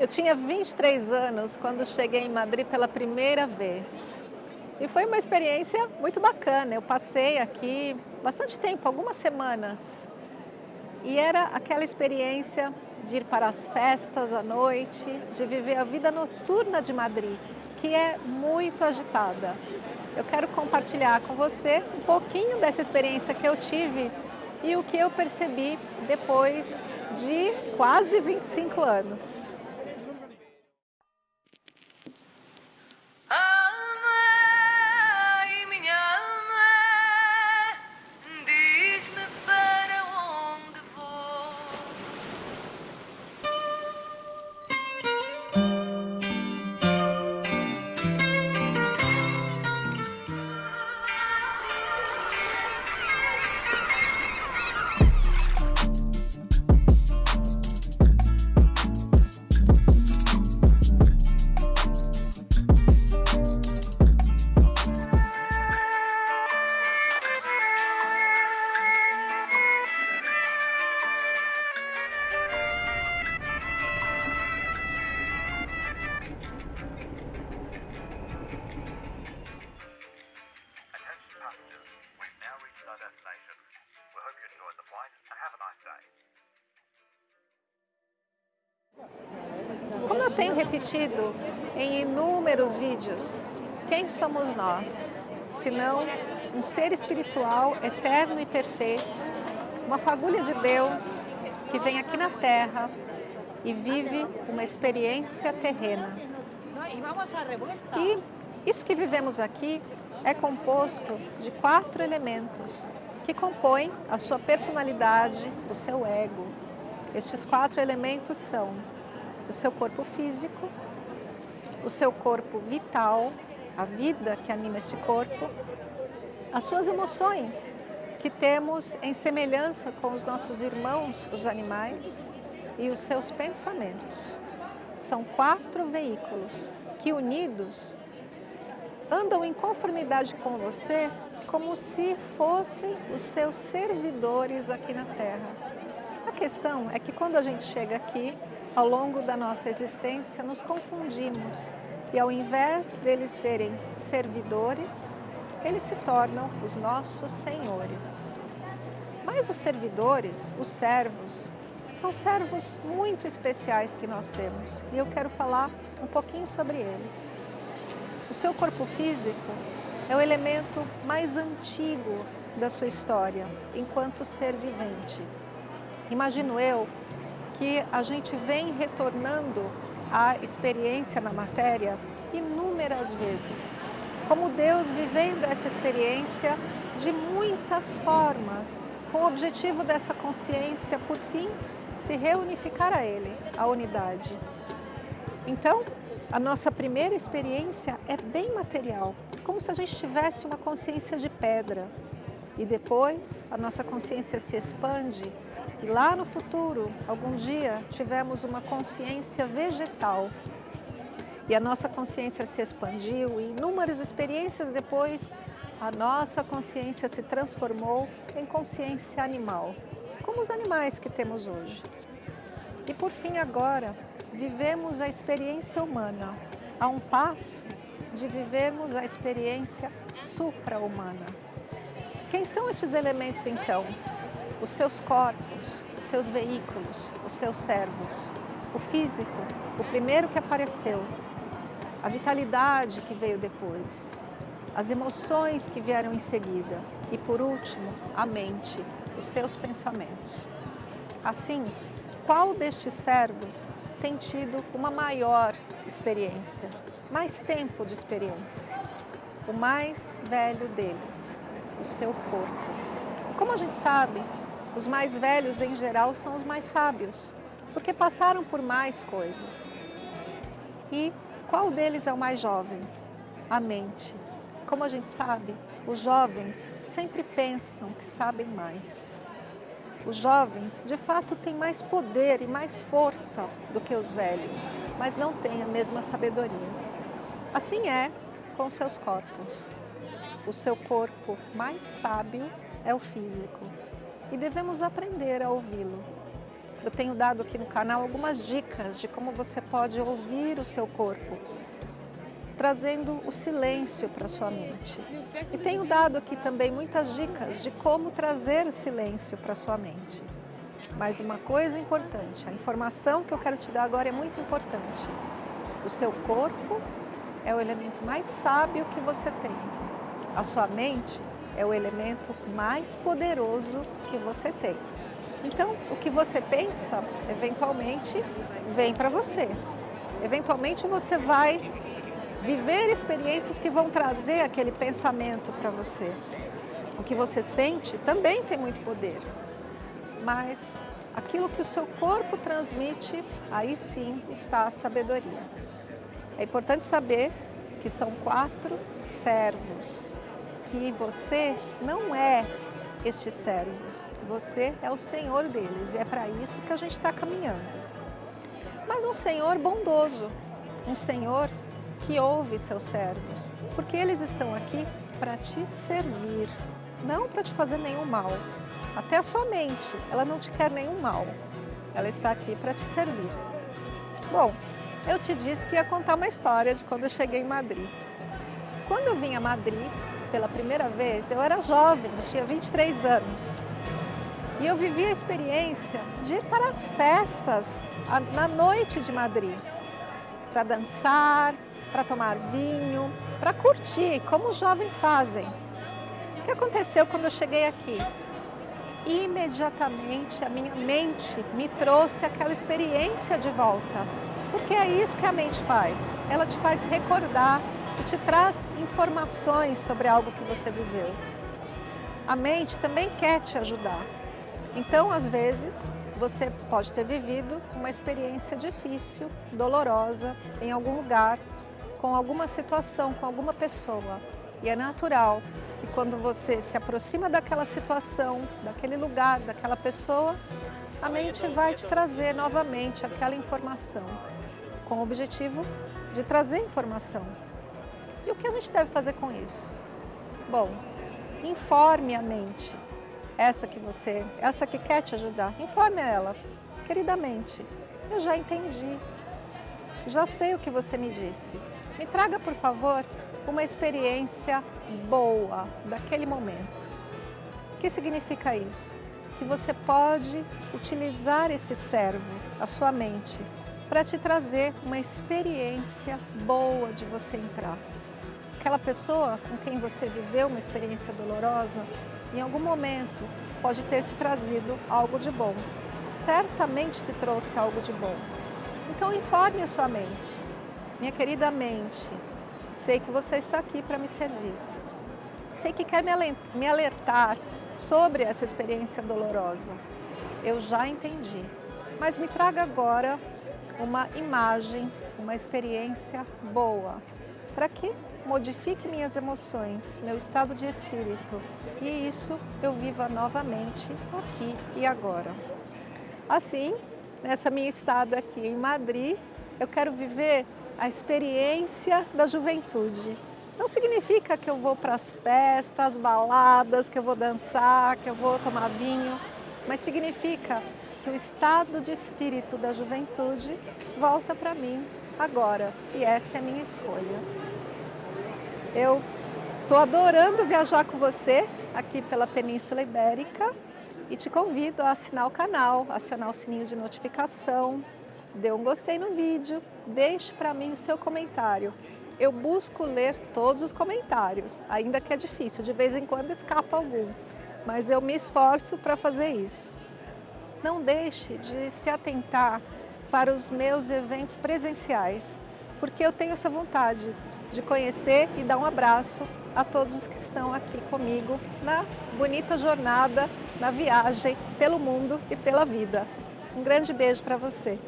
Eu tinha 23 anos quando cheguei em Madrid pela primeira vez. E foi uma experiência muito bacana. Eu passei aqui bastante tempo, algumas semanas. E era aquela experiência de ir para as festas à noite, de viver a vida noturna de Madrid, que é muito agitada. Eu quero compartilhar com você um pouquinho dessa experiência que eu tive e o que eu percebi depois de quase 25 anos. Eu tenho repetido em inúmeros vídeos, quem somos nós? Senão um ser espiritual eterno e perfeito, uma fagulha de Deus que vem aqui na Terra e vive uma experiência terrena. E isso que vivemos aqui é composto de quatro elementos que compõem a sua personalidade, o seu ego. Estes quatro elementos são o seu corpo físico, o seu corpo vital, a vida que anima este corpo, as suas emoções, que temos em semelhança com os nossos irmãos, os animais, e os seus pensamentos. São quatro veículos que, unidos, andam em conformidade com você como se fossem os seus servidores aqui na Terra. A questão é que quando a gente chega aqui, ao longo da nossa existência, nos confundimos e ao invés deles serem servidores, eles se tornam os nossos senhores. Mas os servidores, os servos, são servos muito especiais que nós temos e eu quero falar um pouquinho sobre eles. O seu corpo físico é o elemento mais antigo da sua história enquanto ser vivente. Imagino eu que a gente vem retornando à experiência na matéria inúmeras vezes. Como Deus vivendo essa experiência de muitas formas, com o objetivo dessa consciência, por fim, se reunificar a Ele, a unidade. Então, a nossa primeira experiência é bem material, como se a gente tivesse uma consciência de pedra. E depois, a nossa consciência se expande e lá no futuro, algum dia, tivemos uma consciência vegetal. E a nossa consciência se expandiu e inúmeras experiências depois, a nossa consciência se transformou em consciência animal, como os animais que temos hoje. E por fim agora, vivemos a experiência humana, a um passo de vivermos a experiência supra-humana. Quem são estes elementos então? os seus corpos, os seus veículos, os seus servos. O físico, o primeiro que apareceu, a vitalidade que veio depois, as emoções que vieram em seguida e, por último, a mente, os seus pensamentos. Assim, qual destes servos tem tido uma maior experiência, mais tempo de experiência? O mais velho deles, o seu corpo. Como a gente sabe, os mais velhos, em geral, são os mais sábios, porque passaram por mais coisas. E qual deles é o mais jovem? A mente. Como a gente sabe, os jovens sempre pensam que sabem mais. Os jovens, de fato, têm mais poder e mais força do que os velhos, mas não têm a mesma sabedoria. Assim é com seus corpos. O seu corpo mais sábio é o físico e devemos aprender a ouvi-lo. eu tenho dado aqui no canal algumas dicas de como você pode ouvir o seu corpo, trazendo o silêncio para sua mente. E tenho dado aqui também muitas dicas de como trazer o silêncio para sua mente. Mas uma coisa importante, a informação que eu quero te dar agora é muito importante. O seu corpo é o elemento mais sábio que você tem. A sua mente é o elemento mais poderoso que você tem. Então, o que você pensa, eventualmente, vem para você. Eventualmente, você vai viver experiências que vão trazer aquele pensamento para você. O que você sente também tem muito poder, mas aquilo que o seu corpo transmite, aí sim está a sabedoria. É importante saber que são quatro servos, que você não é estes servos. Você é o Senhor deles e é para isso que a gente está caminhando. Mas um Senhor bondoso, um Senhor que ouve seus servos, porque eles estão aqui para te servir, não para te fazer nenhum mal. Até a sua mente, ela não te quer nenhum mal, ela está aqui para te servir. Bom, eu te disse que ia contar uma história de quando eu cheguei em Madrid. Quando eu vim a Madrid, pela primeira vez, eu era jovem, eu tinha 23 anos. E eu vivi a experiência de ir para as festas na noite de Madrid, para dançar, para tomar vinho, para curtir, como os jovens fazem. O que aconteceu quando eu cheguei aqui? Imediatamente a minha mente me trouxe aquela experiência de volta, porque é isso que a mente faz, ela te faz recordar te traz informações sobre algo que você viveu. A mente também quer te ajudar. Então, às vezes, você pode ter vivido uma experiência difícil, dolorosa, em algum lugar, com alguma situação, com alguma pessoa. E é natural que quando você se aproxima daquela situação, daquele lugar, daquela pessoa, a mente vai te trazer novamente aquela informação, com o objetivo de trazer informação. E o que a gente deve fazer com isso? Bom, informe a mente, essa que você, essa que quer te ajudar, informe ela, queridamente, eu já entendi, já sei o que você me disse. Me traga, por favor, uma experiência boa daquele momento. O que significa isso? Que você pode utilizar esse servo, a sua mente, para te trazer uma experiência boa de você entrar aquela pessoa com quem você viveu uma experiência dolorosa, em algum momento pode ter te trazido algo de bom. Certamente te trouxe algo de bom. Então informe a sua mente. Minha querida mente, sei que você está aqui para me servir. Sei que quer me alertar sobre essa experiência dolorosa. Eu já entendi. Mas me traga agora uma imagem, uma experiência boa. Para que modifique minhas emoções, meu estado de espírito e isso eu viva novamente aqui e agora. Assim, nessa minha estada aqui em Madrid, eu quero viver a experiência da juventude. Não significa que eu vou para as festas, baladas, que eu vou dançar, que eu vou tomar vinho, mas significa que o estado de espírito da juventude volta para mim agora e essa é a minha escolha. Eu estou adorando viajar com você aqui pela Península Ibérica e te convido a assinar o canal, acionar o sininho de notificação, dê um gostei no vídeo, deixe para mim o seu comentário. Eu busco ler todos os comentários, ainda que é difícil, de vez em quando escapa algum, mas eu me esforço para fazer isso. Não deixe de se atentar para os meus eventos presenciais, porque eu tenho essa vontade de conhecer e dar um abraço a todos os que estão aqui comigo na bonita jornada, na viagem pelo mundo e pela vida. Um grande beijo para você.